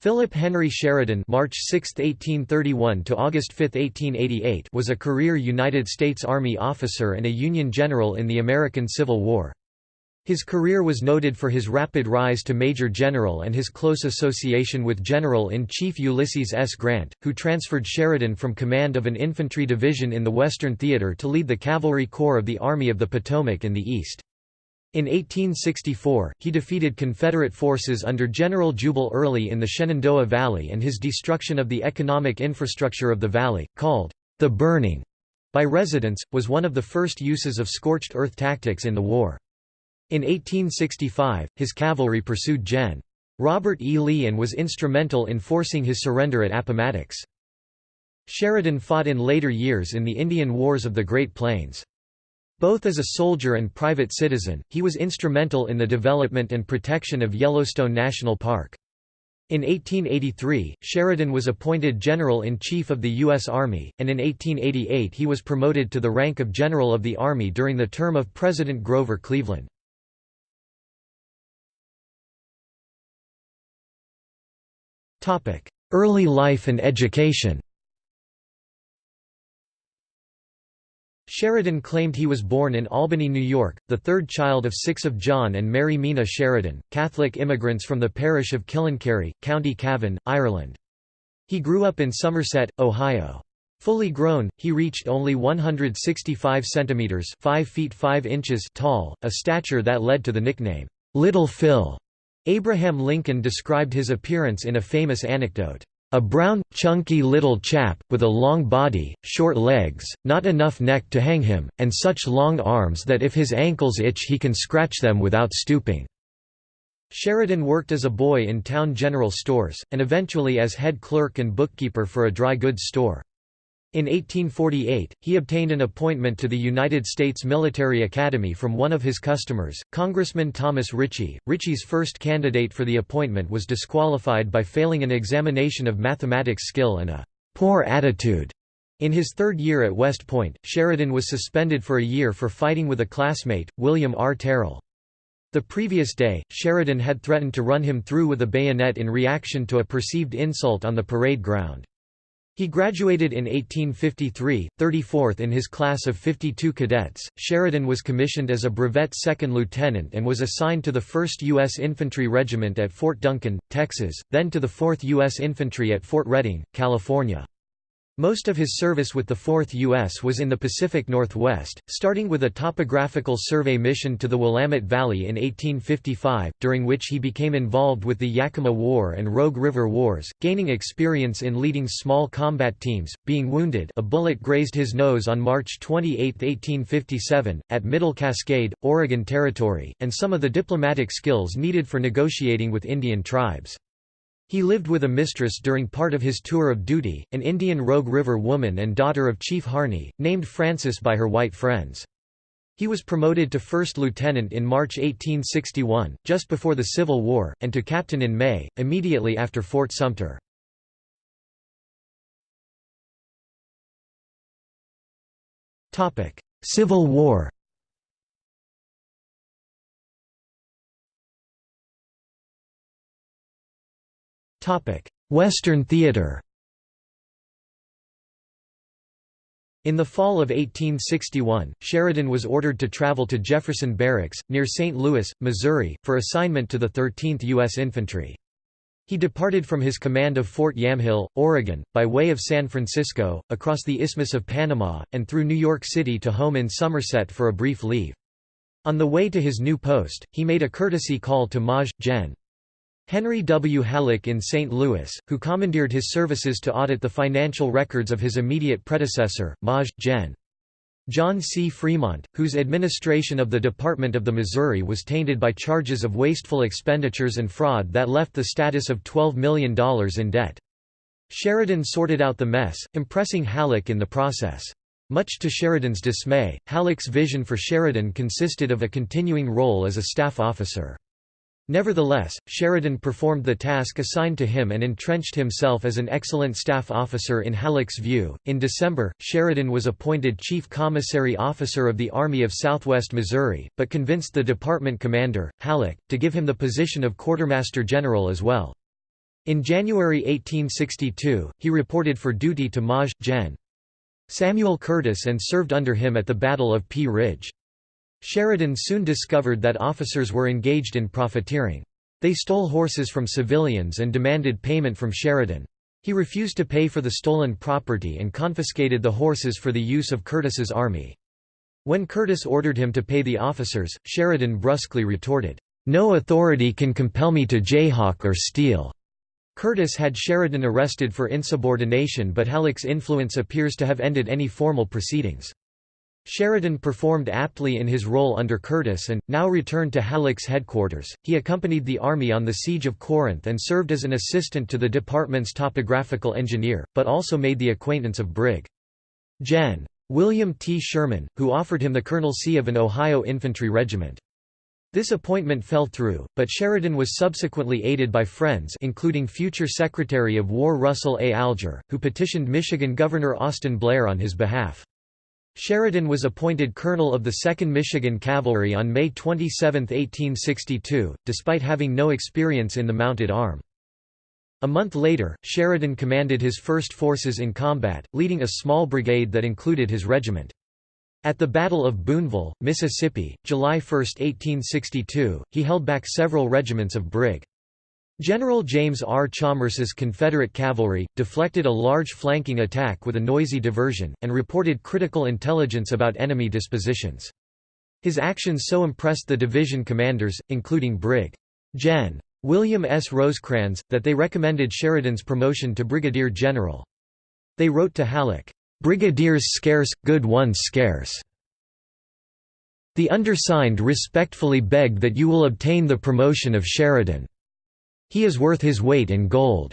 Philip Henry Sheridan March 6, 1831 to August 5, 1888 was a career United States Army officer and a Union general in the American Civil War. His career was noted for his rapid rise to Major General and his close association with General-in-Chief Ulysses S. Grant, who transferred Sheridan from command of an infantry division in the Western Theater to lead the Cavalry Corps of the Army of the Potomac in the East. In 1864, he defeated Confederate forces under General Jubal Early in the Shenandoah Valley and his destruction of the economic infrastructure of the valley, called the burning by residents, was one of the first uses of scorched earth tactics in the war. In 1865, his cavalry pursued Gen. Robert E. Lee and was instrumental in forcing his surrender at Appomattox. Sheridan fought in later years in the Indian Wars of the Great Plains. Both as a soldier and private citizen, he was instrumental in the development and protection of Yellowstone National Park. In 1883, Sheridan was appointed General-in-Chief of the U.S. Army, and in 1888 he was promoted to the rank of General of the Army during the term of President Grover Cleveland. Early life and education Sheridan claimed he was born in Albany, New York, the third child of six of John and Mary Mina Sheridan, Catholic immigrants from the parish of Killinkere, County Cavan, Ireland. He grew up in Somerset, Ohio. Fully grown, he reached only 165 centimeters (5 feet 5 inches) tall, a stature that led to the nickname Little Phil. Abraham Lincoln described his appearance in a famous anecdote. A brown, chunky little chap, with a long body, short legs, not enough neck to hang him, and such long arms that if his ankles itch he can scratch them without stooping." Sheridan worked as a boy in town general stores, and eventually as head clerk and bookkeeper for a dry goods store. In 1848, he obtained an appointment to the United States Military Academy from one of his customers, Congressman Thomas Ritchie. Ritchie's first candidate for the appointment was disqualified by failing an examination of mathematics skill and a poor attitude. In his third year at West Point, Sheridan was suspended for a year for fighting with a classmate, William R. Terrell. The previous day, Sheridan had threatened to run him through with a bayonet in reaction to a perceived insult on the parade ground. He graduated in 1853, 34th in his class of 52 cadets. Sheridan was commissioned as a brevet second lieutenant and was assigned to the 1st U.S. Infantry Regiment at Fort Duncan, Texas, then to the 4th U.S. Infantry at Fort Reading, California. Most of his service with the 4th U.S. was in the Pacific Northwest, starting with a topographical survey mission to the Willamette Valley in 1855, during which he became involved with the Yakima War and Rogue River Wars, gaining experience in leading small combat teams, being wounded a bullet grazed his nose on March 28, 1857, at Middle Cascade, Oregon Territory, and some of the diplomatic skills needed for negotiating with Indian tribes. He lived with a mistress during part of his tour of duty, an Indian Rogue River woman and daughter of Chief Harney, named Frances by her white friends. He was promoted to first lieutenant in March 1861, just before the Civil War, and to captain in May, immediately after Fort Sumter. Civil War Western theater In the fall of 1861, Sheridan was ordered to travel to Jefferson Barracks, near St. Louis, Missouri, for assignment to the 13th U.S. Infantry. He departed from his command of Fort Yamhill, Oregon, by way of San Francisco, across the Isthmus of Panama, and through New York City to home in Somerset for a brief leave. On the way to his new post, he made a courtesy call to Maj. Gen. Henry W. Halleck in St. Louis, who commandeered his services to audit the financial records of his immediate predecessor, Maj. Gen. John C. Fremont, whose administration of the Department of the Missouri was tainted by charges of wasteful expenditures and fraud that left the status of $12 million in debt. Sheridan sorted out the mess, impressing Halleck in the process. Much to Sheridan's dismay, Halleck's vision for Sheridan consisted of a continuing role as a staff officer. Nevertheless, Sheridan performed the task assigned to him and entrenched himself as an excellent staff officer in Halleck's view. In December, Sheridan was appointed Chief Commissary Officer of the Army of Southwest Missouri, but convinced the department commander, Halleck, to give him the position of Quartermaster General as well. In January 1862, he reported for duty to Maj. Gen. Samuel Curtis and served under him at the Battle of Pea Ridge. Sheridan soon discovered that officers were engaged in profiteering. They stole horses from civilians and demanded payment from Sheridan. He refused to pay for the stolen property and confiscated the horses for the use of Curtis's army. When Curtis ordered him to pay the officers, Sheridan brusquely retorted, "'No authority can compel me to jayhawk or steal.'" Curtis had Sheridan arrested for insubordination but Halleck's influence appears to have ended any formal proceedings. Sheridan performed aptly in his role under Curtis and, now returned to Halleck's headquarters, he accompanied the army on the siege of Corinth and served as an assistant to the department's topographical engineer, but also made the acquaintance of Brig. Gen. William T. Sherman, who offered him the colonelcy of an Ohio infantry regiment. This appointment fell through, but Sheridan was subsequently aided by friends including future Secretary of War Russell A. Alger, who petitioned Michigan Governor Austin Blair on his behalf. Sheridan was appointed colonel of the 2nd Michigan Cavalry on May 27, 1862, despite having no experience in the mounted arm. A month later, Sheridan commanded his first forces in combat, leading a small brigade that included his regiment. At the Battle of Boonville, Mississippi, July 1, 1862, he held back several regiments of Brig. General James R. Chalmers's Confederate cavalry, deflected a large flanking attack with a noisy diversion, and reported critical intelligence about enemy dispositions. His actions so impressed the division commanders, including Brig. Gen. William S. Rosecrans, that they recommended Sheridan's promotion to brigadier general. They wrote to Halleck, Brigadiers scarce, good ones scarce. The undersigned respectfully beg that you will obtain the promotion of Sheridan. He is worth his weight in gold.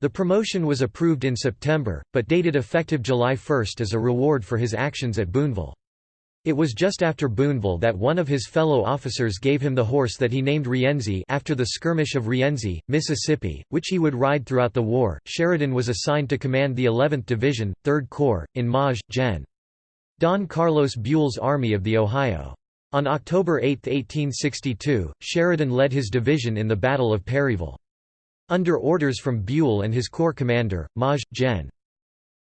The promotion was approved in September, but dated effective July 1 as a reward for his actions at Boonville. It was just after Boonville that one of his fellow officers gave him the horse that he named Rienzi after the skirmish of Rienzi, Mississippi, which he would ride throughout the war. Sheridan was assigned to command the 11th Division, 3rd Corps, in Maj. Gen. Don Carlos Buell's Army of the Ohio. On October 8, 1862, Sheridan led his division in the Battle of Perryville. Under orders from Buell and his corps commander, Maj. Gen.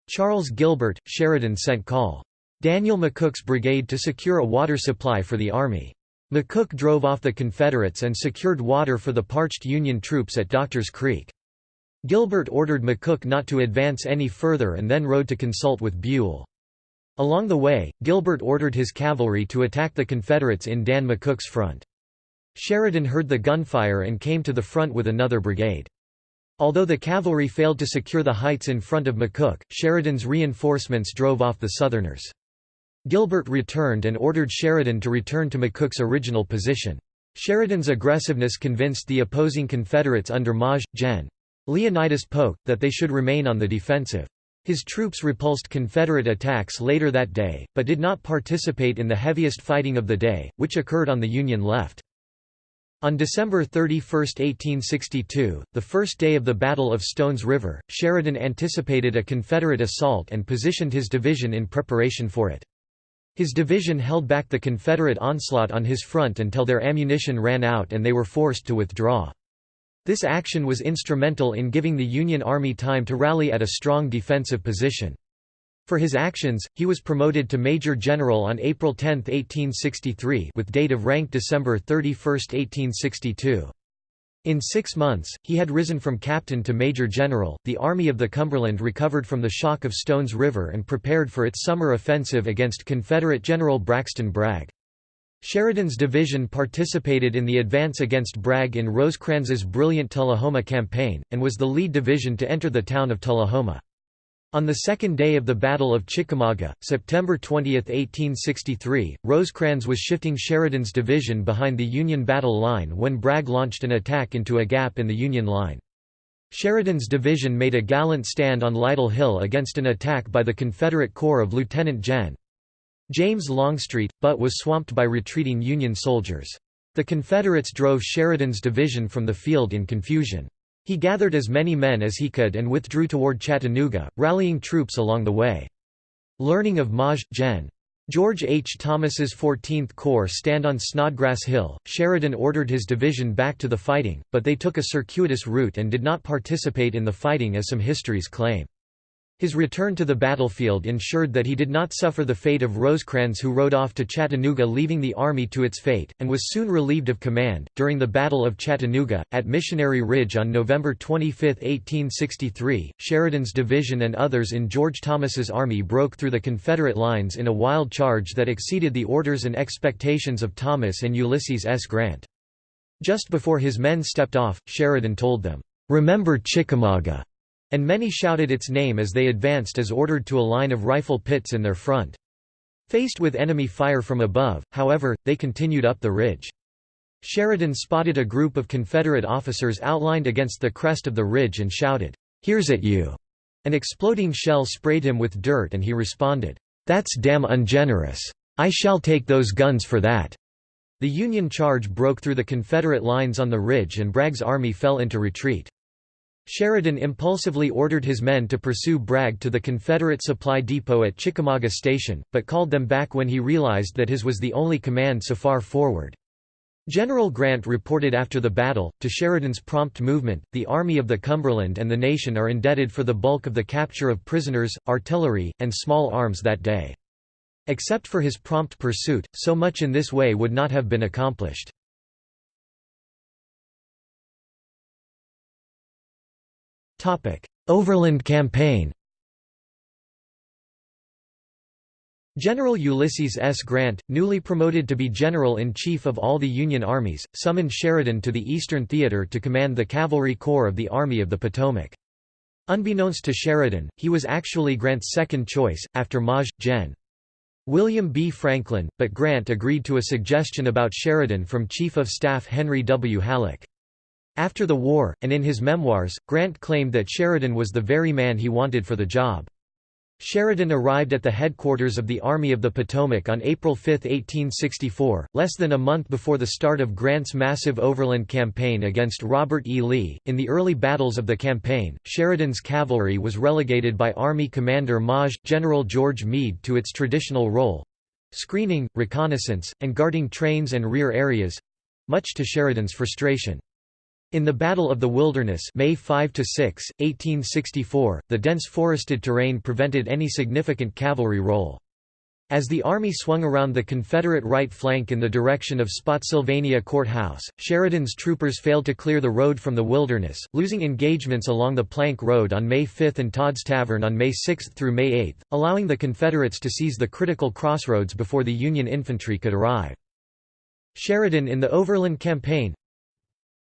Charles Gilbert, Sheridan sent Col. Daniel McCook's brigade to secure a water supply for the army. McCook drove off the Confederates and secured water for the parched Union troops at Doctors Creek. Gilbert ordered McCook not to advance any further and then rode to consult with Buell. Along the way, Gilbert ordered his cavalry to attack the Confederates in Dan McCook's front. Sheridan heard the gunfire and came to the front with another brigade. Although the cavalry failed to secure the heights in front of McCook, Sheridan's reinforcements drove off the Southerners. Gilbert returned and ordered Sheridan to return to McCook's original position. Sheridan's aggressiveness convinced the opposing Confederates under Maj. Gen. Leonidas Polk, that they should remain on the defensive. His troops repulsed Confederate attacks later that day, but did not participate in the heaviest fighting of the day, which occurred on the Union left. On December 31, 1862, the first day of the Battle of Stones River, Sheridan anticipated a Confederate assault and positioned his division in preparation for it. His division held back the Confederate onslaught on his front until their ammunition ran out and they were forced to withdraw. This action was instrumental in giving the Union Army time to rally at a strong defensive position. For his actions, he was promoted to Major General on April 10, 1863 with date of rank December 31, 1862. In six months, he had risen from captain to major general. The Army of the Cumberland recovered from the shock of Stones River and prepared for its summer offensive against Confederate General Braxton Bragg. Sheridan's division participated in the advance against Bragg in Rosecrans's brilliant Tullahoma campaign, and was the lead division to enter the town of Tullahoma. On the second day of the Battle of Chickamauga, September 20, 1863, Rosecrans was shifting Sheridan's division behind the Union battle line when Bragg launched an attack into a gap in the Union line. Sheridan's division made a gallant stand on Lytle Hill against an attack by the Confederate Corps of Lieutenant Gen. James Longstreet, but was swamped by retreating Union soldiers. The Confederates drove Sheridan's division from the field in confusion. He gathered as many men as he could and withdrew toward Chattanooga, rallying troops along the way. Learning of Maj. Gen. George H. Thomas's 14th Corps stand on Snodgrass Hill. Sheridan ordered his division back to the fighting, but they took a circuitous route and did not participate in the fighting as some histories claim. His return to the battlefield ensured that he did not suffer the fate of Rosecrans, who rode off to Chattanooga, leaving the army to its fate, and was soon relieved of command. During the Battle of Chattanooga, at Missionary Ridge on November 25, 1863, Sheridan's division and others in George Thomas's army broke through the Confederate lines in a wild charge that exceeded the orders and expectations of Thomas and Ulysses S. Grant. Just before his men stepped off, Sheridan told them, "'Remember Chickamauga!' And many shouted its name as they advanced as ordered to a line of rifle pits in their front. Faced with enemy fire from above, however, they continued up the ridge. Sheridan spotted a group of Confederate officers outlined against the crest of the ridge and shouted, "'Here's at you!' An exploding shell sprayed him with dirt and he responded, "'That's damn ungenerous. I shall take those guns for that.'" The Union charge broke through the Confederate lines on the ridge and Bragg's army fell into retreat. Sheridan impulsively ordered his men to pursue Bragg to the Confederate supply depot at Chickamauga Station, but called them back when he realized that his was the only command so far forward. General Grant reported after the battle, to Sheridan's prompt movement, the Army of the Cumberland and the nation are indebted for the bulk of the capture of prisoners, artillery, and small arms that day. Except for his prompt pursuit, so much in this way would not have been accomplished. Overland Campaign General Ulysses S. Grant, newly promoted to be General-in-Chief of all the Union armies, summoned Sheridan to the Eastern Theater to command the Cavalry Corps of the Army of the Potomac. Unbeknownst to Sheridan, he was actually Grant's second choice, after Maj. Gen. William B. Franklin, but Grant agreed to a suggestion about Sheridan from Chief of Staff Henry W. Halleck. After the war, and in his memoirs, Grant claimed that Sheridan was the very man he wanted for the job. Sheridan arrived at the headquarters of the Army of the Potomac on April 5, 1864, less than a month before the start of Grant's massive overland campaign against Robert E. Lee. In the early battles of the campaign, Sheridan's cavalry was relegated by Army Commander Maj. General George Meade to its traditional role screening, reconnaissance, and guarding trains and rear areas much to Sheridan's frustration. In the Battle of the Wilderness May 5 6, 1864, the dense forested terrain prevented any significant cavalry role. As the army swung around the Confederate right flank in the direction of Spotsylvania Court House, Sheridan's troopers failed to clear the road from the Wilderness, losing engagements along the Plank Road on May 5 and Todd's Tavern on May 6 through May 8, allowing the Confederates to seize the critical crossroads before the Union infantry could arrive. Sheridan in the Overland Campaign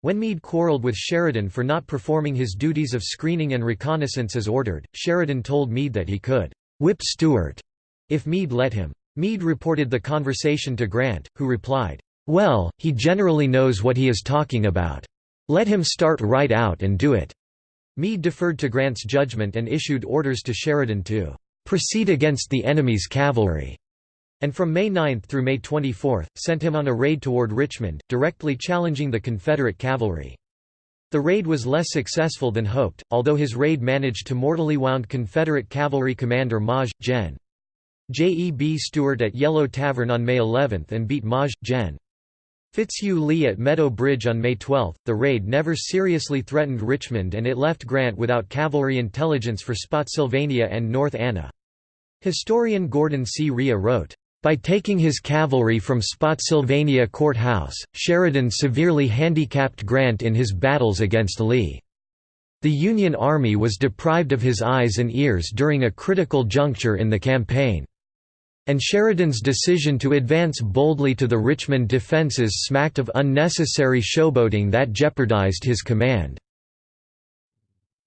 when Meade quarreled with Sheridan for not performing his duties of screening and reconnaissance as ordered, Sheridan told Meade that he could whip Stuart if Meade let him. Meade reported the conversation to Grant, who replied, "'Well, he generally knows what he is talking about. Let him start right out and do it.'" Meade deferred to Grant's judgment and issued orders to Sheridan to "'proceed against the enemy's cavalry' and from May 9 through May 24, sent him on a raid toward Richmond, directly challenging the Confederate cavalry. The raid was less successful than hoped, although his raid managed to mortally wound Confederate cavalry commander Maj. Gen. J. E. B. Stuart at Yellow Tavern on May 11 and beat Maj. Gen. Fitzhugh Lee at Meadow Bridge on May 12. The raid never seriously threatened Richmond and it left Grant without cavalry intelligence for Spotsylvania and North Anna. Historian Gordon C. Rhea wrote, by taking his cavalry from Spotsylvania Court House, Sheridan severely handicapped Grant in his battles against Lee. The Union Army was deprived of his eyes and ears during a critical juncture in the campaign. And Sheridan's decision to advance boldly to the Richmond defenses smacked of unnecessary showboating that jeopardized his command.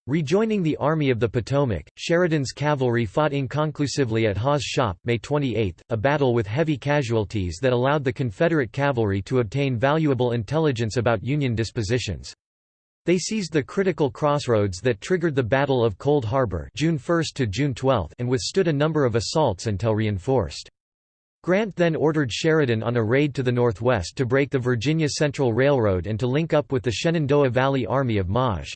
Rejoining the Army of the Potomac, Sheridan's cavalry fought inconclusively at Hawes Shop May 28, a battle with heavy casualties that allowed the Confederate cavalry to obtain valuable intelligence about Union dispositions. They seized the critical crossroads that triggered the Battle of Cold Harbor June 1 to June 12 and withstood a number of assaults until reinforced. Grant then ordered Sheridan on a raid to the northwest to break the Virginia Central Railroad and to link up with the Shenandoah Valley Army of Maj.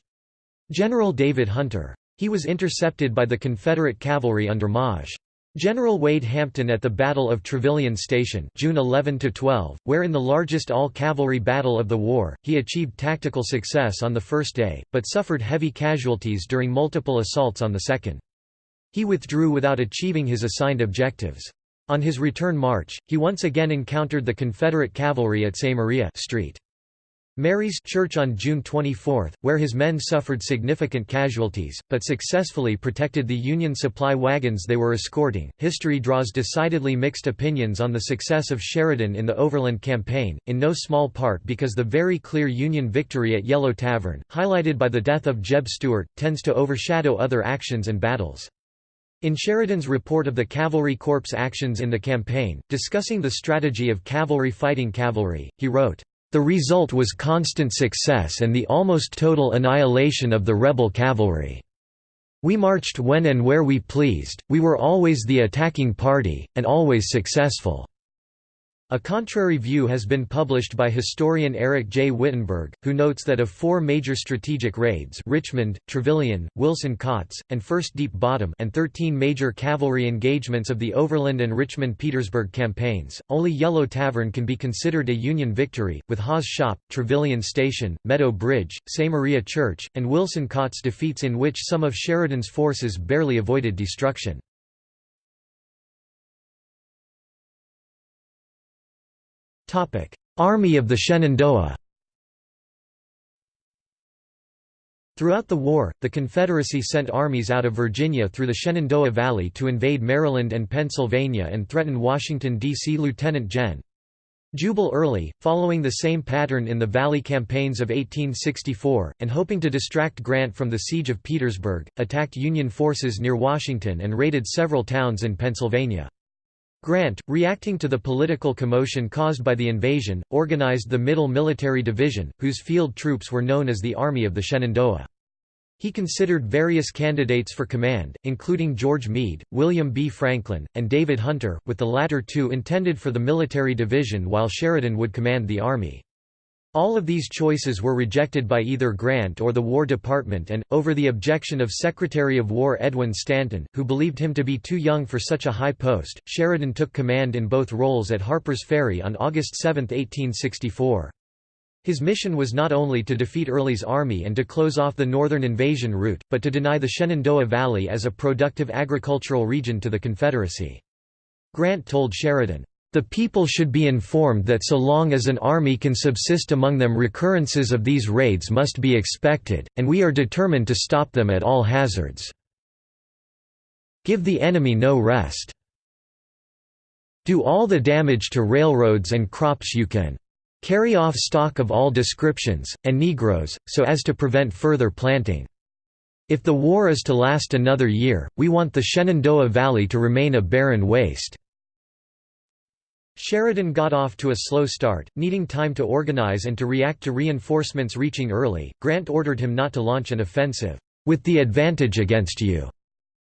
General David Hunter. He was intercepted by the Confederate cavalry under Maj. General Wade Hampton at the Battle of Trevilian Station June 11–12, where in the largest all-cavalry battle of the war, he achieved tactical success on the first day, but suffered heavy casualties during multiple assaults on the second. He withdrew without achieving his assigned objectives. On his return march, he once again encountered the Confederate cavalry at St. Maria Street. Mary's Church on June 24, where his men suffered significant casualties, but successfully protected the Union supply wagons they were escorting. History draws decidedly mixed opinions on the success of Sheridan in the Overland Campaign, in no small part because the very clear Union victory at Yellow Tavern, highlighted by the death of Jeb Stuart, tends to overshadow other actions and battles. In Sheridan's report of the Cavalry Corps' actions in the campaign, discussing the strategy of cavalry fighting cavalry, he wrote, the result was constant success and the almost total annihilation of the rebel cavalry. We marched when and where we pleased, we were always the attacking party, and always successful. A contrary view has been published by historian Eric J. Wittenberg, who notes that of four major strategic raids Richmond, Trevilian, Wilson-Kautz, and First Deep Bottom and 13 major cavalry engagements of the Overland and Richmond-Petersburg campaigns, only Yellow Tavern can be considered a Union victory, with Hawes Shop, Trevilian Station, Meadow Bridge, Samaria Church, and Wilson-Kautz defeats in which some of Sheridan's forces barely avoided destruction. Army of the Shenandoah Throughout the war, the Confederacy sent armies out of Virginia through the Shenandoah Valley to invade Maryland and Pennsylvania and threaten Washington, D.C. Lieutenant Gen. Jubal Early, following the same pattern in the Valley campaigns of 1864, and hoping to distract Grant from the siege of Petersburg, attacked Union forces near Washington and raided several towns in Pennsylvania. Grant, reacting to the political commotion caused by the invasion, organized the Middle Military Division, whose field troops were known as the Army of the Shenandoah. He considered various candidates for command, including George Meade, William B. Franklin, and David Hunter, with the latter two intended for the military division while Sheridan would command the army. All of these choices were rejected by either Grant or the War Department and, over the objection of Secretary of War Edwin Stanton, who believed him to be too young for such a high post, Sheridan took command in both roles at Harper's Ferry on August 7, 1864. His mission was not only to defeat Early's army and to close off the northern invasion route, but to deny the Shenandoah Valley as a productive agricultural region to the Confederacy. Grant told Sheridan, the people should be informed that so long as an army can subsist among them recurrences of these raids must be expected, and we are determined to stop them at all hazards. Give the enemy no rest. Do all the damage to railroads and crops you can. Carry off stock of all descriptions, and Negroes, so as to prevent further planting. If the war is to last another year, we want the Shenandoah Valley to remain a barren waste. Sheridan got off to a slow start, needing time to organize and to react to reinforcements reaching early. Grant ordered him not to launch an offensive, with the advantage against you,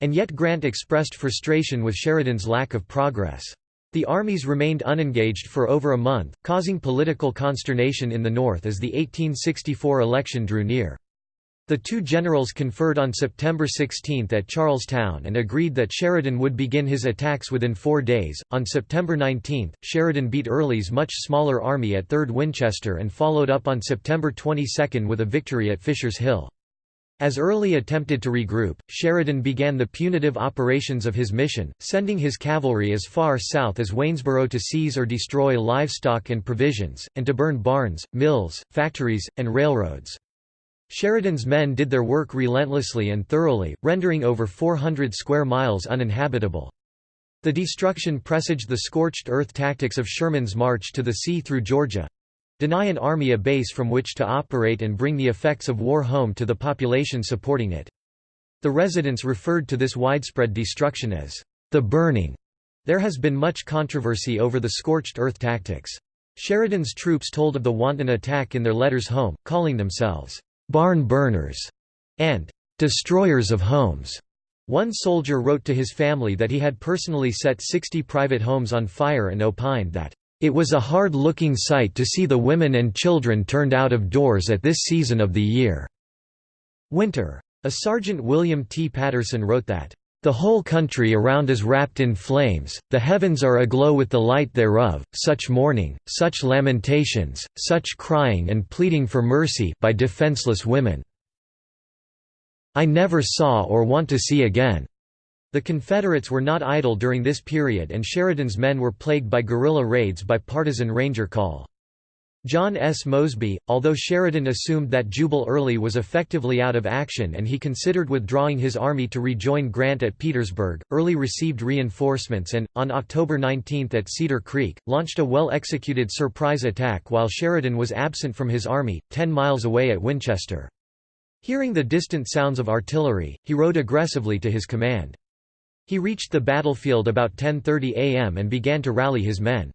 and yet Grant expressed frustration with Sheridan's lack of progress. The armies remained unengaged for over a month, causing political consternation in the North as the 1864 election drew near. The two generals conferred on September 16 at Charlestown and agreed that Sheridan would begin his attacks within four days. On September 19, Sheridan beat Early's much smaller army at 3rd Winchester and followed up on September 22 with a victory at Fisher's Hill. As Early attempted to regroup, Sheridan began the punitive operations of his mission, sending his cavalry as far south as Waynesboro to seize or destroy livestock and provisions, and to burn barns, mills, factories, and railroads. Sheridan's men did their work relentlessly and thoroughly, rendering over 400 square miles uninhabitable. The destruction presaged the scorched earth tactics of Sherman's march to the sea through Georgia—deny an army a base from which to operate and bring the effects of war home to the population supporting it. The residents referred to this widespread destruction as the burning. There has been much controversy over the scorched earth tactics. Sheridan's troops told of the wanton attack in their letters home, calling themselves barn burners, and destroyers of homes. One soldier wrote to his family that he had personally set 60 private homes on fire and opined that, "...it was a hard-looking sight to see the women and children turned out of doors at this season of the year." Winter. A Sergeant William T. Patterson wrote that, The whole country around is wrapped in flames, the heavens are aglow with the light thereof, such mourning, such lamentations, such crying and pleading for mercy by defenseless women. I never saw or want to see again." The Confederates were not idle during this period and Sheridan's men were plagued by guerrilla raids by partisan ranger call. John S. Mosby, although Sheridan assumed that Jubal Early was effectively out of action and he considered withdrawing his army to rejoin Grant at Petersburg, Early received reinforcements and, on October 19 at Cedar Creek, launched a well-executed surprise attack while Sheridan was absent from his army, ten miles away at Winchester. Hearing the distant sounds of artillery, he rode aggressively to his command. He reached the battlefield about 10.30 am and began to rally his men.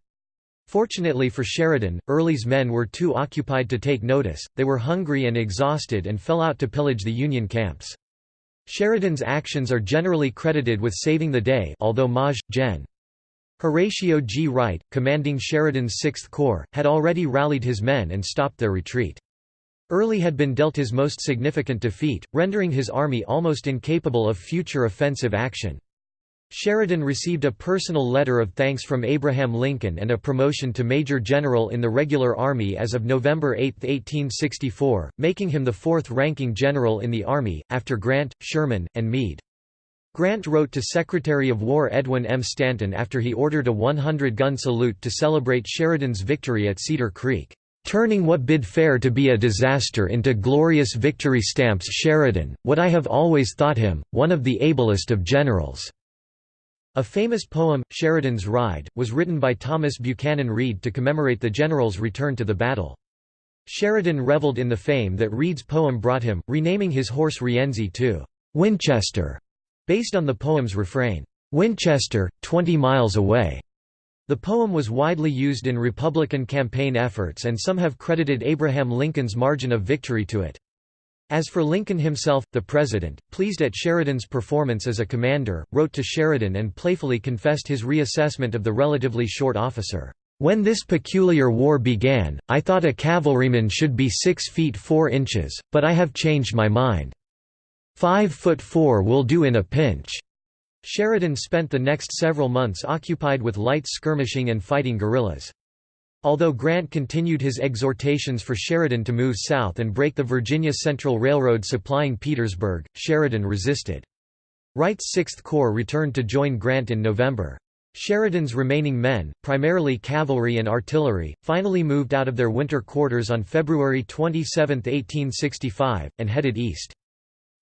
Fortunately for Sheridan, Early's men were too occupied to take notice, they were hungry and exhausted and fell out to pillage the Union camps. Sheridan's actions are generally credited with saving the day although Maj. Gen. Horatio G. Wright, commanding Sheridan's Sixth Corps, had already rallied his men and stopped their retreat. Early had been dealt his most significant defeat, rendering his army almost incapable of future offensive action. Sheridan received a personal letter of thanks from Abraham Lincoln and a promotion to Major General in the regular Army as of November 8, 1864, making him the fourth-ranking general in the Army, after Grant, Sherman, and Meade. Grant wrote to Secretary of War Edwin M. Stanton after he ordered a 100-gun salute to celebrate Sheridan's victory at Cedar Creek, "...turning what bid fair to be a disaster into glorious victory stamps Sheridan, what I have always thought him, one of the ablest of generals." A famous poem, Sheridan's Ride, was written by Thomas Buchanan Read to commemorate the general's return to the battle. Sheridan reveled in the fame that Read's poem brought him, renaming his horse Rienzi to Winchester, based on the poem's refrain, Winchester, 20 miles away. The poem was widely used in Republican campaign efforts and some have credited Abraham Lincoln's margin of victory to it. As for Lincoln himself, the president, pleased at Sheridan's performance as a commander, wrote to Sheridan and playfully confessed his reassessment of the relatively short officer. When this peculiar war began, I thought a cavalryman should be 6 feet 4 inches, but I have changed my mind. 5 foot 4 will do in a pinch. Sheridan spent the next several months occupied with light skirmishing and fighting guerrillas. Although Grant continued his exhortations for Sheridan to move south and break the Virginia Central Railroad supplying Petersburg, Sheridan resisted. Wright's Sixth Corps returned to join Grant in November. Sheridan's remaining men, primarily cavalry and artillery, finally moved out of their winter quarters on February 27, 1865, and headed east.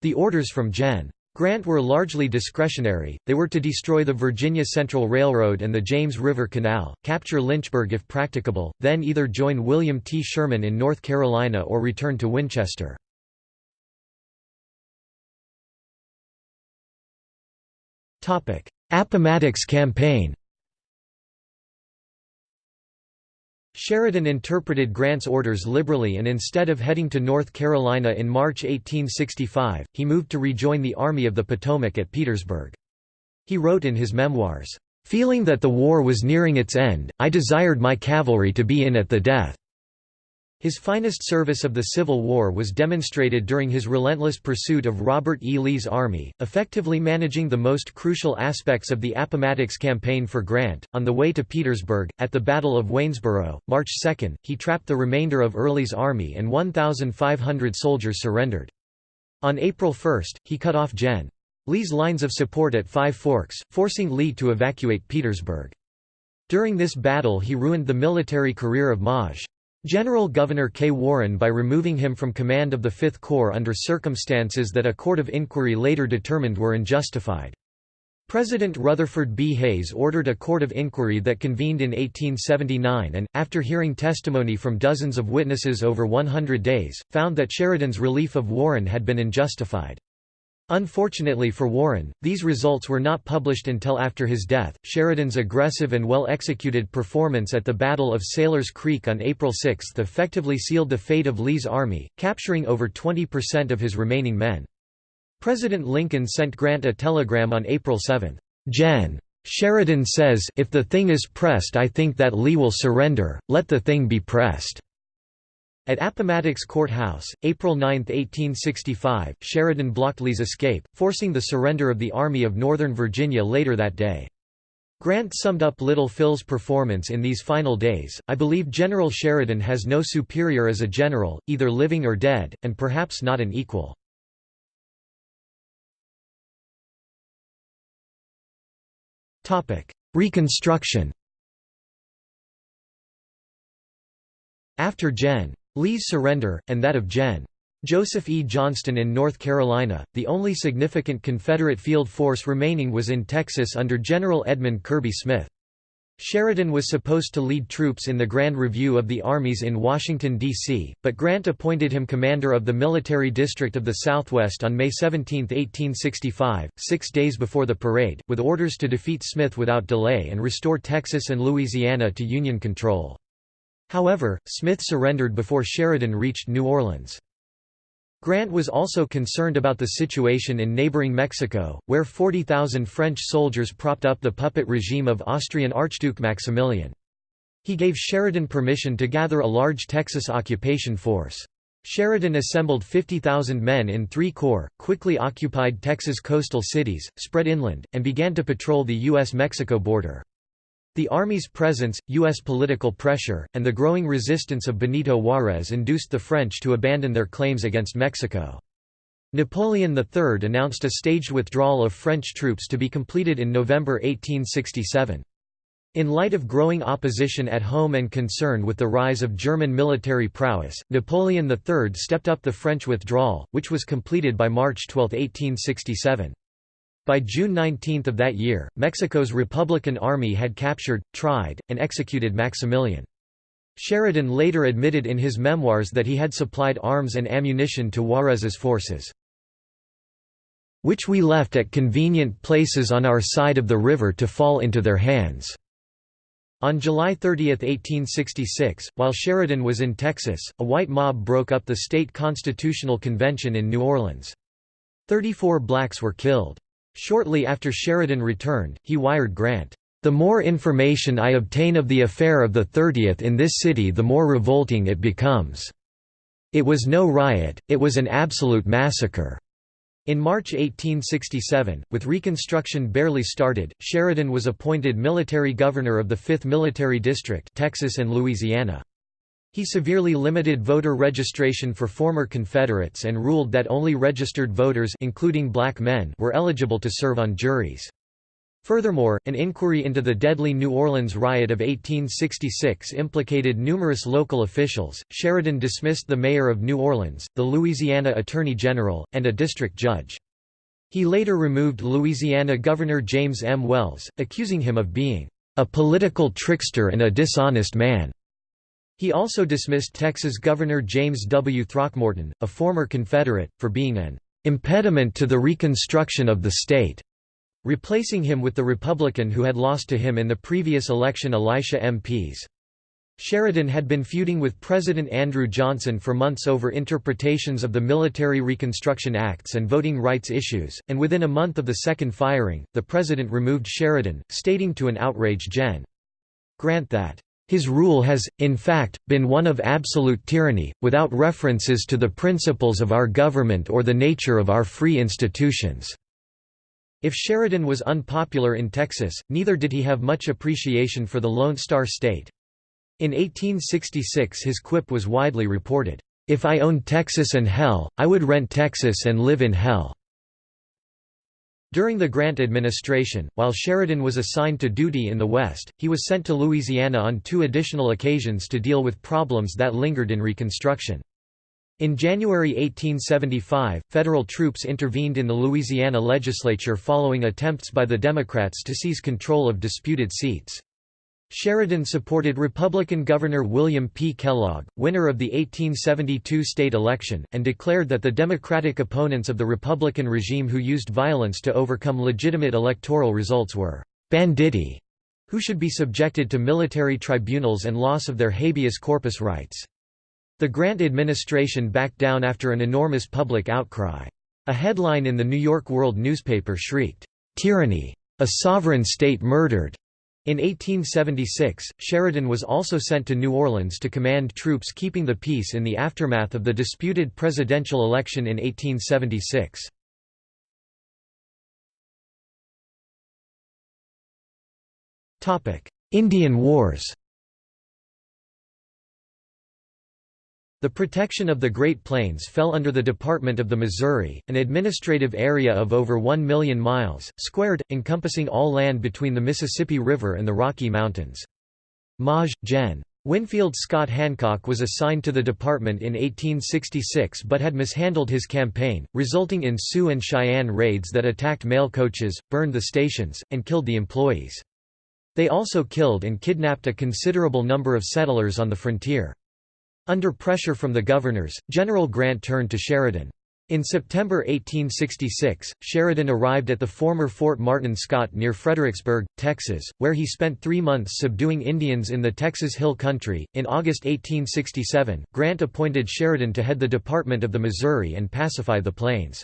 The orders from Gen. Grant were largely discretionary, they were to destroy the Virginia Central Railroad and the James River Canal, capture Lynchburg if practicable, then either join William T. Sherman in North Carolina or return to Winchester. Appomattox Campaign Sheridan interpreted Grant's orders liberally and instead of heading to North Carolina in March 1865, he moved to rejoin the Army of the Potomac at Petersburg. He wrote in his memoirs, "...feeling that the war was nearing its end, I desired my cavalry to be in at the death." His finest service of the Civil War was demonstrated during his relentless pursuit of Robert E. Lee's army, effectively managing the most crucial aspects of the Appomattox campaign for Grant. On the way to Petersburg, at the Battle of Waynesboro, March 2, he trapped the remainder of Early's army and 1,500 soldiers surrendered. On April 1, he cut off Gen. Lee's lines of support at Five Forks, forcing Lee to evacuate Petersburg. During this battle he ruined the military career of Maj. General Gouverneur K. Warren by removing him from command of the Fifth Corps under circumstances that a court of inquiry later determined were unjustified. President Rutherford B. Hayes ordered a court of inquiry that convened in 1879 and, after hearing testimony from dozens of witnesses over 100 days, found that Sheridan's relief of Warren had been unjustified. Unfortunately for Warren, these results were not published until after his death. Sheridan's aggressive and well executed performance at the Battle of Sailor's Creek on April 6 effectively sealed the fate of Lee's army, capturing over 20% of his remaining men. President Lincoln sent Grant a telegram on April 7. Gen. Sheridan says, If the thing is pressed, I think that Lee will surrender, let the thing be pressed. At Appomattox Court House, April 9, 1865, Sheridan blocked Lee's escape, forcing the surrender of the Army of Northern Virginia later that day. Grant summed up Little Phil's performance in these final days, I believe General Sheridan has no superior as a general, either living or dead, and perhaps not an equal. Reconstruction After Gen. Lee's surrender, and that of Gen. Joseph E. Johnston in North Carolina, the only significant Confederate field force remaining was in Texas under General Edmund Kirby Smith. Sheridan was supposed to lead troops in the Grand Review of the Armies in Washington, D.C., but Grant appointed him commander of the Military District of the Southwest on May 17, 1865, six days before the parade, with orders to defeat Smith without delay and restore Texas and Louisiana to Union control. However, Smith surrendered before Sheridan reached New Orleans. Grant was also concerned about the situation in neighboring Mexico, where 40,000 French soldiers propped up the puppet regime of Austrian Archduke Maximilian. He gave Sheridan permission to gather a large Texas occupation force. Sheridan assembled 50,000 men in three corps, quickly occupied Texas coastal cities, spread inland, and began to patrol the U.S.-Mexico border. The Army's presence, U.S. political pressure, and the growing resistance of Benito Juárez induced the French to abandon their claims against Mexico. Napoleon III announced a staged withdrawal of French troops to be completed in November 1867. In light of growing opposition at home and concern with the rise of German military prowess, Napoleon III stepped up the French withdrawal, which was completed by March 12, 1867. By June 19 of that year, Mexico's Republican Army had captured, tried, and executed Maximilian. Sheridan later admitted in his memoirs that he had supplied arms and ammunition to Juarez's forces, which we left at convenient places on our side of the river to fall into their hands. On July 30, 1866, while Sheridan was in Texas, a white mob broke up the state constitutional convention in New Orleans. Thirty-four blacks were killed. Shortly after Sheridan returned, he wired Grant, "...the more information I obtain of the affair of the 30th in this city the more revolting it becomes. It was no riot, it was an absolute massacre." In March 1867, with Reconstruction barely started, Sheridan was appointed military governor of the 5th Military District Texas and Louisiana. He severely limited voter registration for former Confederates and ruled that only registered voters including black men were eligible to serve on juries. Furthermore, an inquiry into the deadly New Orleans riot of 1866 implicated numerous local officials. Sheridan dismissed the mayor of New Orleans, the Louisiana Attorney General, and a district judge. He later removed Louisiana Governor James M. Wells, accusing him of being a political trickster and a dishonest man. He also dismissed Texas Governor James W. Throckmorton, a former Confederate, for being an impediment to the reconstruction of the state, replacing him with the Republican who had lost to him in the previous election Elisha M. Pease. Sheridan had been feuding with President Andrew Johnson for months over interpretations of the Military Reconstruction Acts and voting rights issues, and within a month of the second firing, the president removed Sheridan, stating to an outraged Gen. Grant that his rule has, in fact, been one of absolute tyranny, without references to the principles of our government or the nature of our free institutions." If Sheridan was unpopular in Texas, neither did he have much appreciation for the Lone Star State. In 1866 his quip was widely reported, "'If I owned Texas and hell, I would rent Texas and live in hell.' During the Grant administration, while Sheridan was assigned to duty in the West, he was sent to Louisiana on two additional occasions to deal with problems that lingered in Reconstruction. In January 1875, federal troops intervened in the Louisiana legislature following attempts by the Democrats to seize control of disputed seats. Sheridan supported Republican Governor William P. Kellogg, winner of the 1872 state election, and declared that the Democratic opponents of the Republican regime who used violence to overcome legitimate electoral results were «banditti», who should be subjected to military tribunals and loss of their habeas corpus rights. The Grant administration backed down after an enormous public outcry. A headline in the New York World newspaper shrieked, "'Tyranny! A sovereign state murdered!' In 1876, Sheridan was also sent to New Orleans to command troops keeping the peace in the aftermath of the disputed presidential election in 1876. Indian Wars The protection of the Great Plains fell under the Department of the Missouri, an administrative area of over 1 million miles, squared, encompassing all land between the Mississippi River and the Rocky Mountains. Maj. Gen. Winfield Scott Hancock was assigned to the department in 1866 but had mishandled his campaign, resulting in Sioux and Cheyenne raids that attacked mail coaches, burned the stations, and killed the employees. They also killed and kidnapped a considerable number of settlers on the frontier. Under pressure from the governors, General Grant turned to Sheridan. In September 1866, Sheridan arrived at the former Fort Martin Scott near Fredericksburg, Texas, where he spent three months subduing Indians in the Texas Hill Country. In August 1867, Grant appointed Sheridan to head the Department of the Missouri and pacify the plains.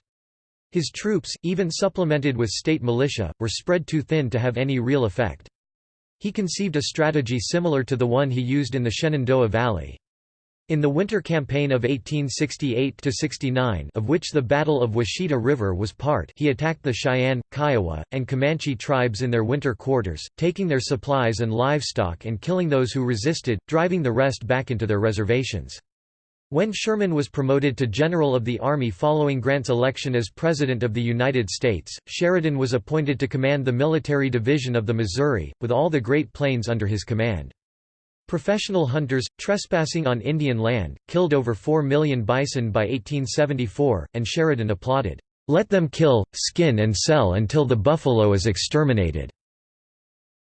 His troops, even supplemented with state militia, were spread too thin to have any real effect. He conceived a strategy similar to the one he used in the Shenandoah Valley. In the winter campaign of 1868–69 of which the Battle of Washita River was part he attacked the Cheyenne, Kiowa, and Comanche tribes in their winter quarters, taking their supplies and livestock and killing those who resisted, driving the rest back into their reservations. When Sherman was promoted to General of the Army following Grant's election as President of the United States, Sheridan was appointed to command the Military Division of the Missouri, with all the Great Plains under his command. Professional hunters, trespassing on Indian land, killed over 4 million bison by 1874, and Sheridan applauded, "...let them kill, skin and sell until the buffalo is exterminated."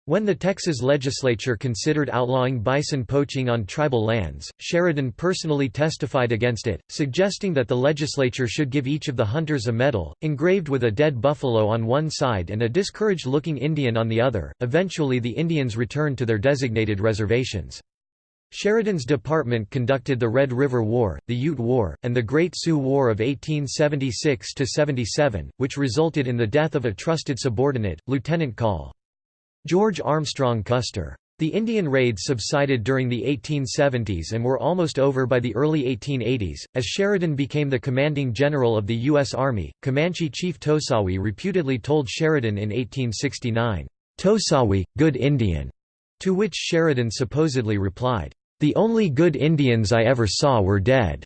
When the Texas legislature considered outlawing bison poaching on tribal lands, Sheridan personally testified against it, suggesting that the legislature should give each of the hunters a medal, engraved with a dead buffalo on one side and a discouraged-looking Indian on the other. Eventually the Indians returned to their designated reservations. Sheridan's department conducted the Red River War, the Ute War, and the Great Sioux War of 1876–77, which resulted in the death of a trusted subordinate, Lieutenant Col. George Armstrong Custer. The Indian raids subsided during the 1870s and were almost over by the early 1880s. As Sheridan became the commanding general of the U.S. Army, Comanche chief Tosawi reputedly told Sheridan in 1869, Tosawi, good Indian, to which Sheridan supposedly replied, The only good Indians I ever saw were dead.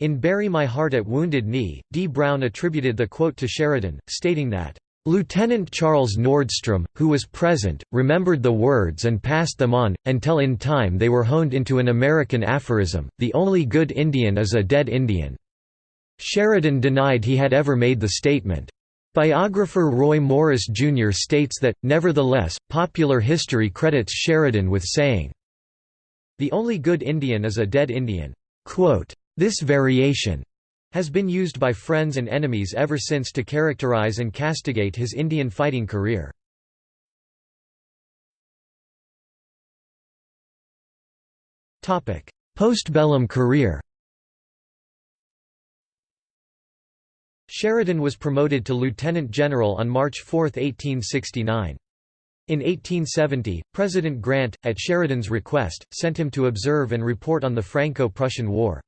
In Bury My Heart at Wounded Knee, D. Brown attributed the quote to Sheridan, stating that, Lieutenant Charles Nordstrom, who was present, remembered the words and passed them on, until in time they were honed into an American aphorism, the only good Indian is a dead Indian. Sheridan denied he had ever made the statement. Biographer Roy Morris Jr. states that, nevertheless, popular history credits Sheridan with saying, The only good Indian is a dead Indian. This variation has been used by friends and enemies ever since to characterize and castigate his Indian fighting career. Postbellum career Sheridan was promoted to lieutenant general on March 4, 1869. In 1870, President Grant, at Sheridan's request, sent him to observe and report on the Franco-Prussian War.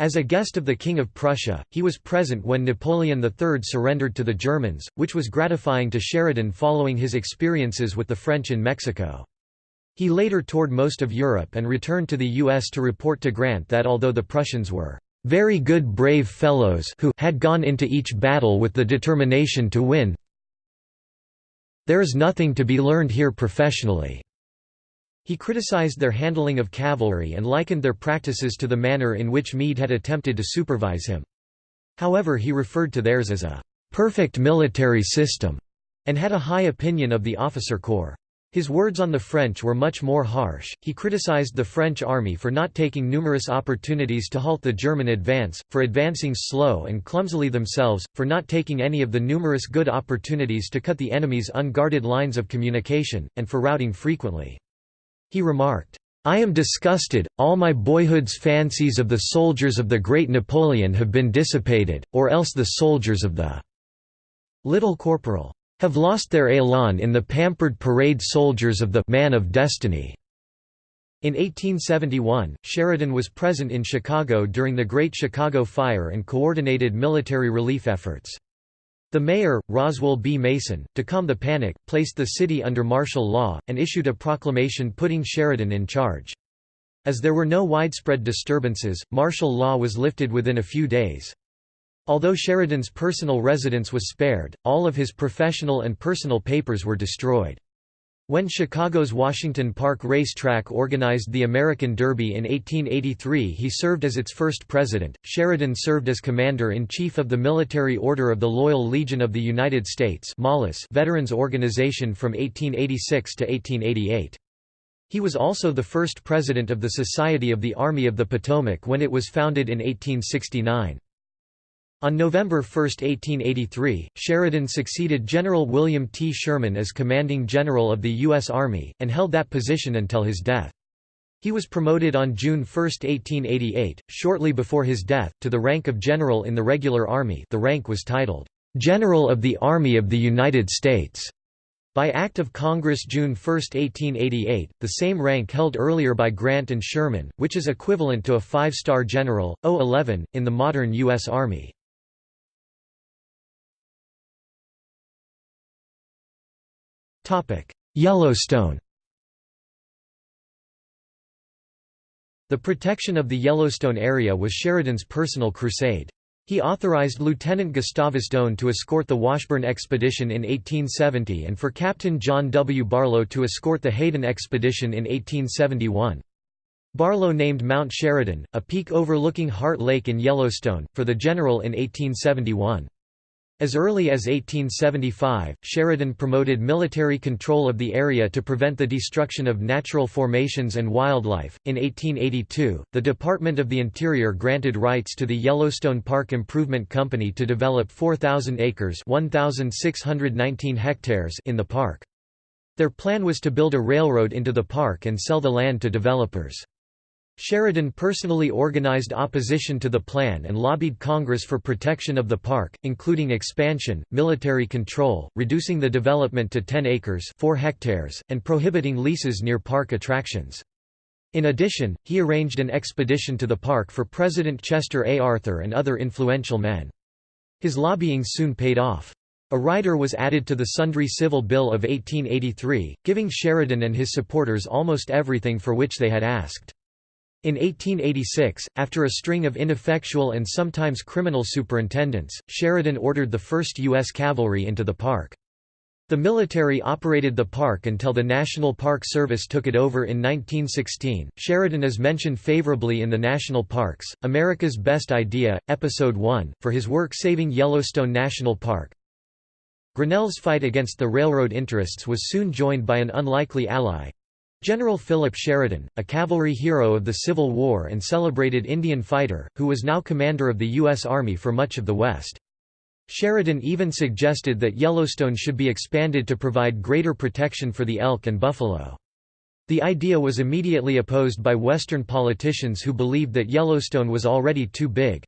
As a guest of the King of Prussia, he was present when Napoleon III surrendered to the Germans, which was gratifying to Sheridan following his experiences with the French in Mexico. He later toured most of Europe and returned to the U.S. to report to Grant that although the Prussians were very good brave fellows who had gone into each battle with the determination to win, there is nothing to be learned here professionally. He criticized their handling of cavalry and likened their practices to the manner in which Meade had attempted to supervise him. However he referred to theirs as a «perfect military system» and had a high opinion of the officer corps. His words on the French were much more harsh. He criticized the French army for not taking numerous opportunities to halt the German advance, for advancing slow and clumsily themselves, for not taking any of the numerous good opportunities to cut the enemy's unguarded lines of communication, and for routing frequently. He remarked, I am disgusted, all my boyhood's fancies of the soldiers of the great Napoleon have been dissipated, or else the soldiers of the little corporal. have lost their élan in the pampered parade soldiers of the man of destiny." In 1871, Sheridan was present in Chicago during the Great Chicago Fire and coordinated military relief efforts. The mayor, Roswell B. Mason, to calm the panic, placed the city under martial law, and issued a proclamation putting Sheridan in charge. As there were no widespread disturbances, martial law was lifted within a few days. Although Sheridan's personal residence was spared, all of his professional and personal papers were destroyed. When Chicago's Washington Park Racetrack organized the American Derby in 1883 he served as its first president. Sheridan served as Commander-in-Chief of the Military Order of the Loyal Legion of the United States Veterans Organization from 1886 to 1888. He was also the first president of the Society of the Army of the Potomac when it was founded in 1869. On November 1, 1883, Sheridan succeeded General William T. Sherman as commanding general of the U.S. Army, and held that position until his death. He was promoted on June 1, 1888, shortly before his death, to the rank of general in the regular army the rank was titled, "'General of the Army of the United States' By Act of Congress June 1, 1888, the same rank held earlier by Grant and Sherman, which is equivalent to a five-star general, O11, in the modern U.S. Army. Yellowstone The protection of the Yellowstone area was Sheridan's personal crusade. He authorized Lieutenant Gustavus Doane to escort the Washburn expedition in 1870 and for Captain John W. Barlow to escort the Hayden expedition in 1871. Barlow named Mount Sheridan, a peak overlooking Heart Lake in Yellowstone, for the general in 1871. As early as 1875, Sheridan promoted military control of the area to prevent the destruction of natural formations and wildlife. In 1882, the Department of the Interior granted rights to the Yellowstone Park Improvement Company to develop 4,000 acres (1,619 hectares) in the park. Their plan was to build a railroad into the park and sell the land to developers. Sheridan personally organized opposition to the plan and lobbied Congress for protection of the park, including expansion, military control, reducing the development to 10 acres 4 hectares, and prohibiting leases near park attractions. In addition, he arranged an expedition to the park for President Chester A. Arthur and other influential men. His lobbying soon paid off. A rider was added to the Sundry Civil Bill of 1883, giving Sheridan and his supporters almost everything for which they had asked. In 1886, after a string of ineffectual and sometimes criminal superintendents, Sheridan ordered the 1st U.S. Cavalry into the park. The military operated the park until the National Park Service took it over in 1916. Sheridan is mentioned favorably in the National Parks, America's Best Idea, Episode 1, for his work saving Yellowstone National Park. Grinnell's fight against the railroad interests was soon joined by an unlikely ally, General Philip Sheridan, a cavalry hero of the Civil War and celebrated Indian fighter, who was now commander of the U.S. Army for much of the West. Sheridan even suggested that Yellowstone should be expanded to provide greater protection for the elk and buffalo. The idea was immediately opposed by Western politicians who believed that Yellowstone was already too big.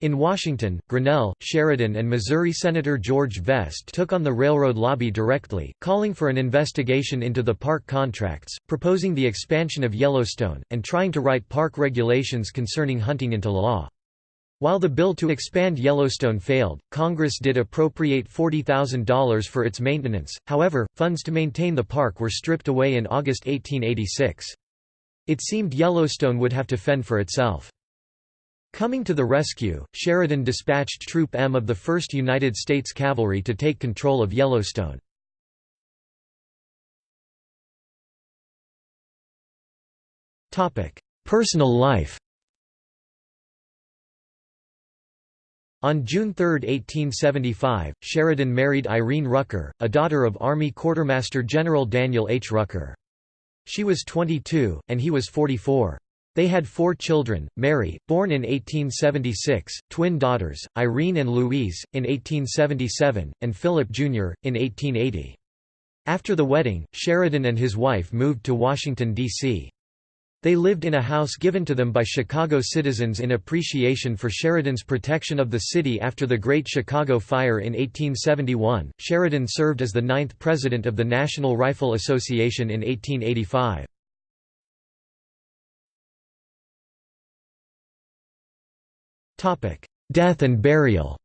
In Washington, Grinnell, Sheridan and Missouri Senator George Vest took on the railroad lobby directly, calling for an investigation into the park contracts, proposing the expansion of Yellowstone, and trying to write park regulations concerning hunting into law. While the bill to expand Yellowstone failed, Congress did appropriate $40,000 for its maintenance, however, funds to maintain the park were stripped away in August 1886. It seemed Yellowstone would have to fend for itself. Coming to the rescue, Sheridan dispatched Troop M of the 1st United States Cavalry to take control of Yellowstone. Personal life On June 3, 1875, Sheridan married Irene Rucker, a daughter of Army Quartermaster General Daniel H. Rucker. She was 22, and he was 44. They had four children, Mary, born in 1876, twin daughters, Irene and Louise, in 1877, and Philip Jr., in 1880. After the wedding, Sheridan and his wife moved to Washington, D.C. They lived in a house given to them by Chicago citizens in appreciation for Sheridan's protection of the city after the Great Chicago Fire in 1871. Sheridan served as the ninth president of the National Rifle Association in 1885. Death and burial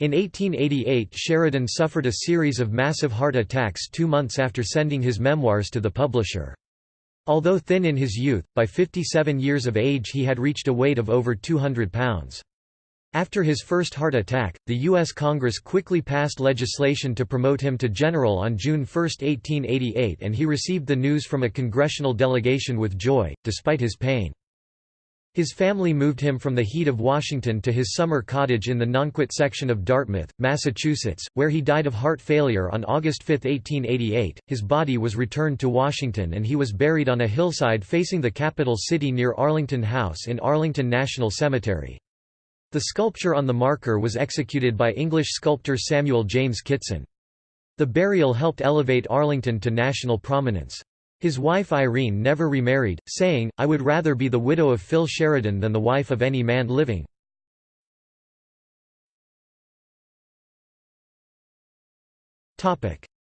In 1888 Sheridan suffered a series of massive heart attacks two months after sending his memoirs to the publisher. Although thin in his youth, by 57 years of age he had reached a weight of over 200 pounds. After his first heart attack, the U.S. Congress quickly passed legislation to promote him to general on June 1, 1888 and he received the news from a congressional delegation with joy, despite his pain. His family moved him from the heat of Washington to his summer cottage in the Nonquit section of Dartmouth, Massachusetts, where he died of heart failure on August 5, 1888. His body was returned to Washington and he was buried on a hillside facing the capital city near Arlington House in Arlington National Cemetery. The sculpture on the marker was executed by English sculptor Samuel James Kitson. The burial helped elevate Arlington to national prominence. His wife Irene never remarried, saying, I would rather be the widow of Phil Sheridan than the wife of any man living.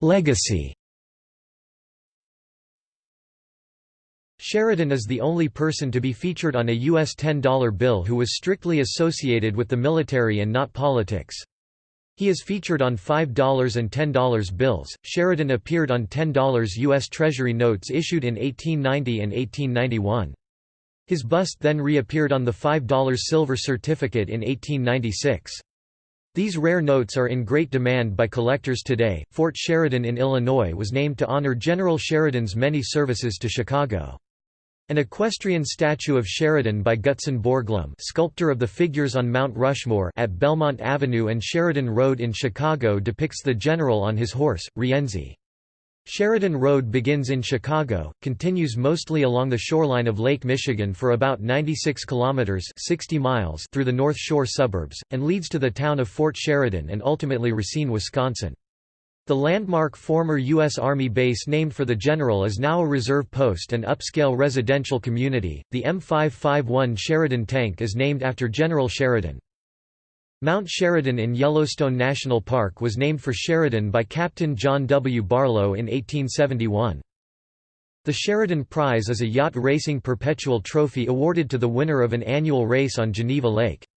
Legacy Sheridan is the only person to be featured on a U.S. $10 bill who was strictly associated with the military and not politics. He is featured on $5 and $10 bills. Sheridan appeared on $10 U.S. Treasury notes issued in 1890 and 1891. His bust then reappeared on the $5 silver certificate in 1896. These rare notes are in great demand by collectors today. Fort Sheridan in Illinois was named to honor General Sheridan's many services to Chicago. An equestrian statue of Sheridan by Gutzon Borglum sculptor of the figures on Mount Rushmore at Belmont Avenue and Sheridan Road in Chicago depicts the general on his horse, Rienzi. Sheridan Road begins in Chicago, continues mostly along the shoreline of Lake Michigan for about 96 kilometers (60 miles) through the North Shore suburbs and leads to the town of Fort Sheridan and ultimately Racine, Wisconsin. The landmark former U.S. Army base named for the general is now a reserve post and upscale residential community. The M551 Sheridan tank is named after General Sheridan. Mount Sheridan in Yellowstone National Park was named for Sheridan by Captain John W. Barlow in 1871. The Sheridan Prize is a yacht racing perpetual trophy awarded to the winner of an annual race on Geneva Lake.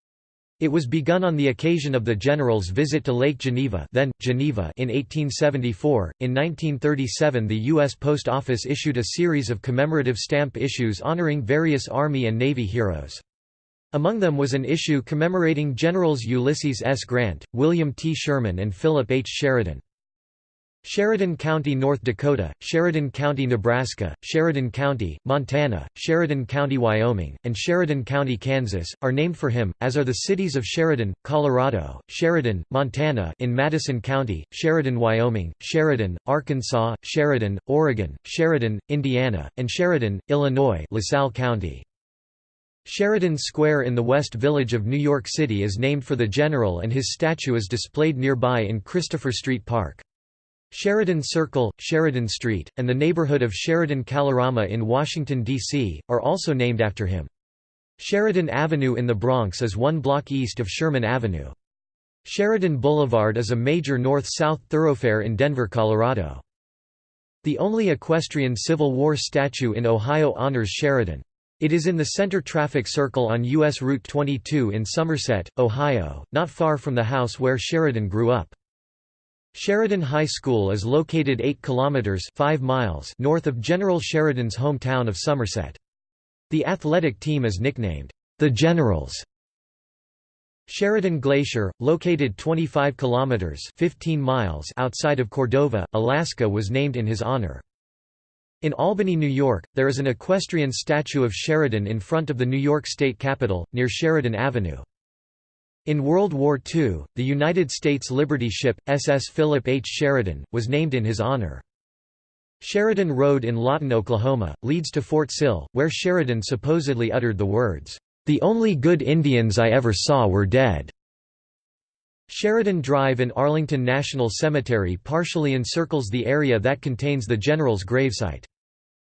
It was begun on the occasion of the general's visit to Lake Geneva, then Geneva in 1874. In 1937, the U.S. Post Office issued a series of commemorative stamp issues honoring various Army and Navy heroes. Among them was an issue commemorating Generals Ulysses S. Grant, William T. Sherman and Philip H. Sheridan. Sheridan County, North Dakota, Sheridan County, Nebraska, Sheridan County, Montana, Sheridan County, Wyoming, and Sheridan County, Kansas, are named for him, as are the cities of Sheridan, Colorado, Sheridan, Montana in Madison County, Sheridan, Wyoming, Sheridan, Arkansas, Sheridan, Oregon, Sheridan, Indiana, and Sheridan, Illinois LaSalle County. Sheridan Square in the West Village of New York City is named for the general and his statue is displayed nearby in Christopher Street Park. Sheridan Circle, Sheridan Street, and the neighborhood of Sheridan-Kalorama in Washington, D.C., are also named after him. Sheridan Avenue in the Bronx is one block east of Sherman Avenue. Sheridan Boulevard is a major north-south thoroughfare in Denver, Colorado. The only equestrian Civil War statue in Ohio honors Sheridan. It is in the center traffic circle on U.S. Route 22 in Somerset, Ohio, not far from the house where Sheridan grew up. Sheridan High School is located 8 kilometers 5 miles north of General Sheridan's hometown of Somerset. The athletic team is nicknamed the Generals. Sheridan Glacier, located 25 kilometers 15 miles outside of Cordova, Alaska was named in his honor. In Albany, New York, there is an equestrian statue of Sheridan in front of the New York State Capitol, near Sheridan Avenue. In World War II, the United States Liberty ship, SS Philip H. Sheridan, was named in his honor. Sheridan Road in Lawton, Oklahoma, leads to Fort Sill, where Sheridan supposedly uttered the words, "'The only good Indians I ever saw were dead'". Sheridan Drive in Arlington National Cemetery partially encircles the area that contains the general's gravesite.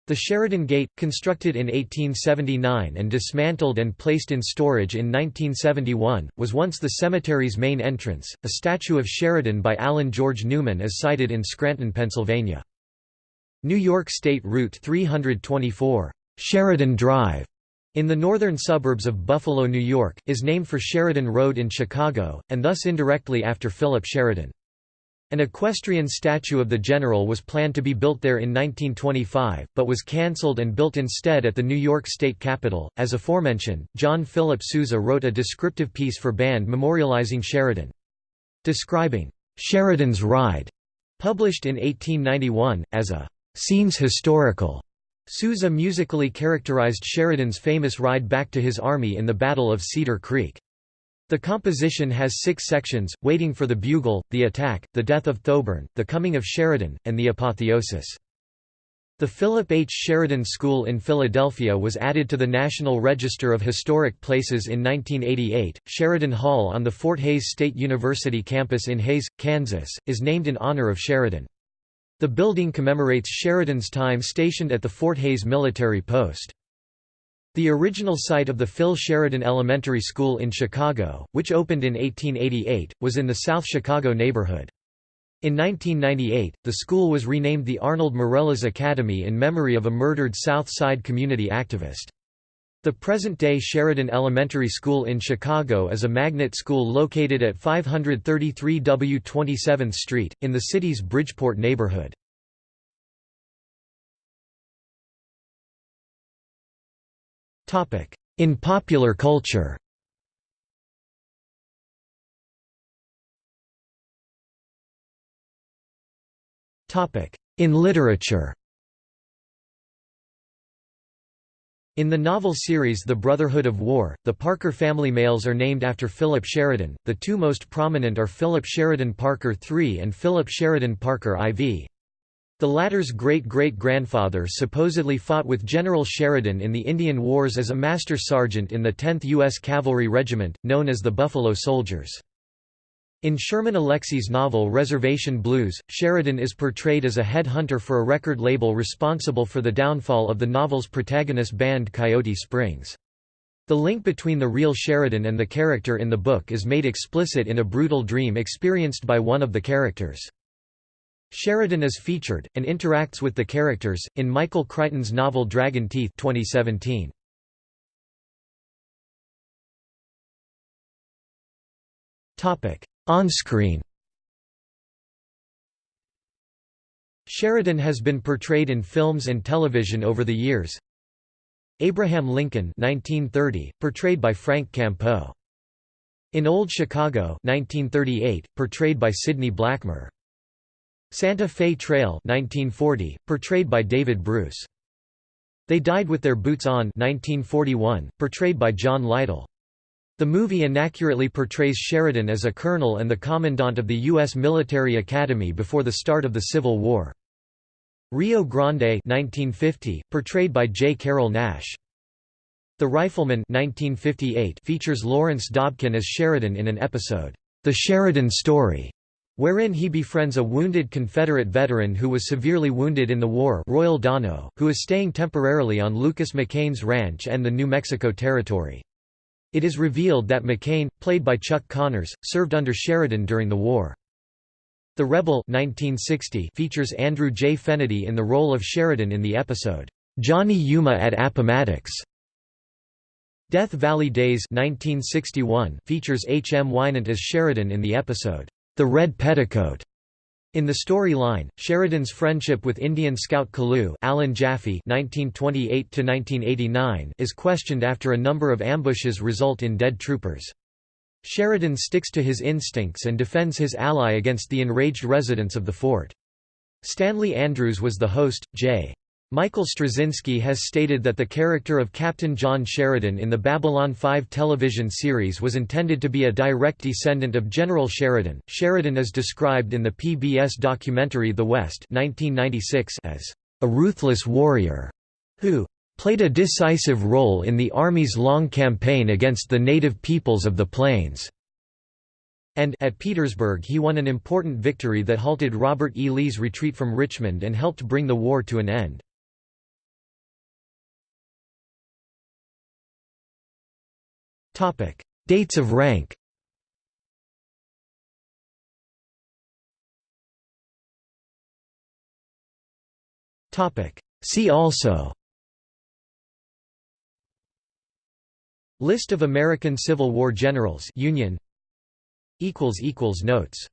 The Sheridan Gate, constructed in 1879 and dismantled and placed in storage in 1971, was once the cemetery's main entrance. A statue of Sheridan by Allen George Newman is sited in Scranton, Pennsylvania. New York State Route 324, Sheridan Drive, in the northern suburbs of Buffalo, New York, is named for Sheridan Road in Chicago, and thus indirectly after Philip Sheridan. An equestrian statue of the general was planned to be built there in 1925, but was cancelled and built instead at the New York State Capitol. As aforementioned, John Philip Sousa wrote a descriptive piece for Band memorializing Sheridan. Describing Sheridan's Ride, published in 1891, as a scenes historical Sousa musically characterized Sheridan's famous ride back to his army in the Battle of Cedar Creek. The composition has six sections, Waiting for the Bugle, The Attack, The Death of Thoburn, The Coming of Sheridan, and The Apotheosis. The Philip H. Sheridan School in Philadelphia was added to the National Register of Historic Places in 1988. Sheridan Hall on the Fort Hays State University campus in Hays, Kansas, is named in honor of Sheridan. The building commemorates Sheridan's time stationed at the Fort Hays military post. The original site of the Phil Sheridan Elementary School in Chicago, which opened in 1888, was in the South Chicago neighborhood. In 1998, the school was renamed the Arnold Mireles Academy in memory of a murdered South Side community activist. The present-day Sheridan Elementary School in Chicago is a magnet school located at 533 W 27th Street, in the city's Bridgeport neighborhood. In popular culture. In literature. In the novel series The Brotherhood of War, the Parker family males are named after Philip Sheridan, the two most prominent are Philip Sheridan Parker III and Philip Sheridan Parker IV. The latter's great-great-grandfather supposedly fought with General Sheridan in the Indian Wars as a master sergeant in the 10th U.S. Cavalry Regiment, known as the Buffalo Soldiers. In Sherman Alexie's novel Reservation Blues, Sheridan is portrayed as a headhunter for a record label responsible for the downfall of the novel's protagonist band Coyote Springs. The link between the real Sheridan and the character in the book is made explicit in a brutal dream experienced by one of the characters. Sheridan is featured, and interacts with the characters, in Michael Crichton's novel Dragon Teeth 2017. On-screen Sheridan has been portrayed in films and television over the years. Abraham Lincoln 1930, portrayed by Frank Campeau. In Old Chicago 1938, portrayed by Sidney Blackmer. Santa Fe Trail 1940, portrayed by David Bruce. They Died with Their Boots On 1941, portrayed by John Litel. The movie inaccurately portrays Sheridan as a colonel and the commandant of the U.S. Military Academy before the start of the Civil War. Rio Grande 1950, portrayed by J. Carrol Naish. The Rifleman 1958 features Lawrence Dobkin as Sheridan in an episode, The Sheridan Story, wherein he befriends a wounded Confederate veteran who was severely wounded in the war Royal Dano, who is staying temporarily on Lucas McCain's ranch and the New Mexico Territory. It is revealed that McCain, played by Chuck Connors, served under Sheridan during the war. The Rebel 1960 features Andrew J. Fenady in the role of Sheridan in the episode, "'Johnny Yuma at Appomattox". Death Valley Days 1961 features H. M. Wynant as Sheridan in the episode, "'The Red Petticoat". In the storyline, Sheridan's friendship with Indian scout Kalu Alan Jaffe (1928–1989) is questioned after a number of ambushes result in dead troopers. Sheridan sticks to his instincts and defends his ally against the enraged residents of the fort. Stanley Andrews was the host. J. Michael Straczynski has stated that the character of Captain John Sheridan in the Babylon 5 television series was intended to be a direct descendant of General Sheridan. Sheridan is described in the PBS documentary The West 1996 as a ruthless warrior who played a decisive role in the Army's long campaign against the native peoples of the plains. and at Petersburg he won an important victory that halted Robert E. Lee's retreat from Richmond and helped bring the war to an end. Dates of rank. See also. List of American Civil War generals. Union. Notes